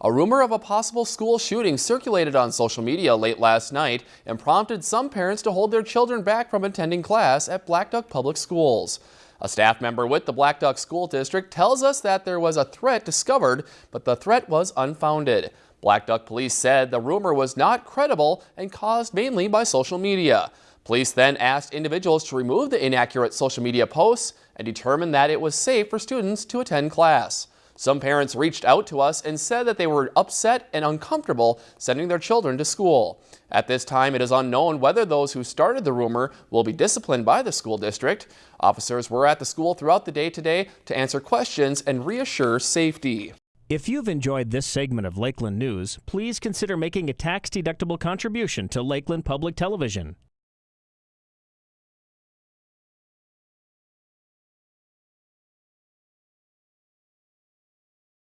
A rumor of a possible school shooting circulated on social media late last night and prompted some parents to hold their children back from attending class at Blackduck Public Schools. A staff member with the Blackduck School District tells us that there was a threat discovered, but the threat was unfounded. Blackduck police said the rumor was not credible and caused mainly by social media. Police then asked individuals to remove the inaccurate social media posts and determined that it was safe for students to attend class. Some parents reached out to us and said that they were upset and uncomfortable sending their children to school. At this time, it is unknown whether those who started the rumor will be disciplined by the school district. Officers were at the school throughout the day today to answer questions and reassure safety. If you've enjoyed this segment of Lakeland News, please consider making a tax-deductible contribution to Lakeland Public Television.